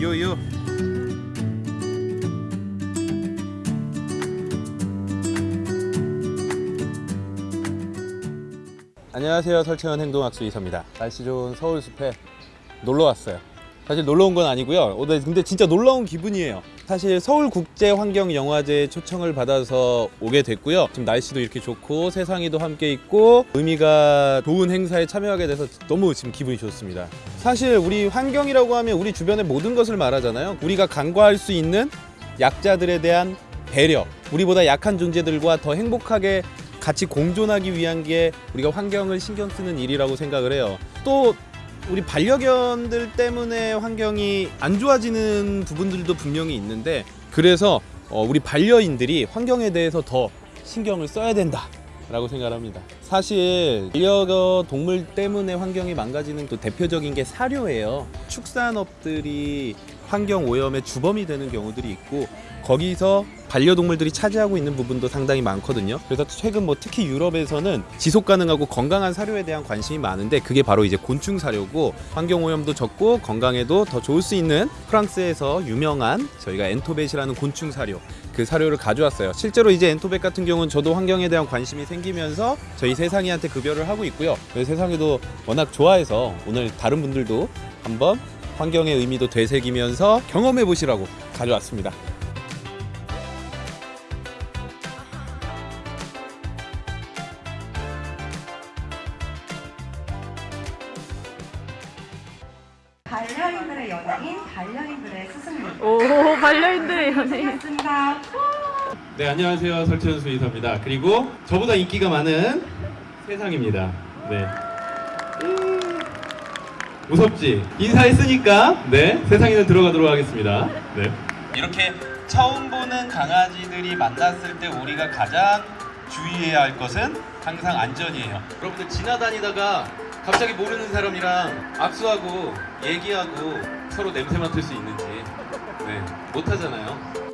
요요. 안녕하세요. 설채원 행동학수 이사입니다. 날씨 좋은 서울 숲에 놀러 왔어요. 사실 놀러 온 건 아니고요. 근데 진짜 온 기분이에요. 사실 서울 국제 환경 영화제 초청을 받아서 오게 됐고요. 지금 날씨도 이렇게 좋고 세상이도 함께 있고 의미가 좋은 행사에 참여하게 돼서 너무 지금 기분이 좋습니다. 사실 우리 환경이라고 하면 우리 주변의 모든 것을 말하잖아요. 우리가 간과할 수 있는 약자들에 대한 배려, 우리보다 약한 존재들과 더 행복하게 같이 공존하기 위한 게 우리가 환경을 신경 쓰는 일이라고 생각을 해요. 또 우리 반려견들 때문에 환경이 안 좋아지는 부분들도 분명히 있는데 그래서 어, 우리 반려인들이 환경에 대해서 더 신경을 써야 된다 라고 생각합니다. 사실 반려견 동물 때문에 환경이 망가지는 또 대표적인 게 사료예요. 축산업들이 환경 오염의 주범이 되는 경우들이 있고 거기서 반려동물들이 차지하고 있는 부분도 상당히 많거든요. 그래서 최근 뭐 특히 유럽에서는 지속 가능하고 건강한 사료에 대한 관심이 많은데 그게 바로 이제 곤충 사료고 환경 오염도 적고 건강에도 더 좋을 수 있는 프랑스에서 유명한 저희가 엔토벳이라는 곤충 사료 그 사료를 가져왔어요. 실제로 이제 엔토벳 같은 경우는 저도 환경에 대한 관심이 생기면서 저희 세상이한테 급여를 하고 있고요. 세상이도 워낙 좋아해서 오늘 다른 분들도 한번 환경의 의미도 되새기면서 경험해 보시라고 가져왔습니다. 반려인들의 연예인, 반려인들의 스승님. 오 반려인들의 연예인 반갑습니다. 네 안녕하세요 설태현 수의사입니다. 그리고 저보다 인기가 많은 세상입니다. 네. 음, 무섭지? 인사했으니까 네 세상에는 들어가도록 하겠습니다. 네. 이렇게 처음 보는 강아지들이 만났을 때 우리가 가장 주의해야 할 것은 항상 안전이에요. 여러분들 지나다니다가 갑자기 모르는 사람이랑 악수하고 얘기하고 서로 냄새 맡을 수 있는지 네, 못 하잖아요.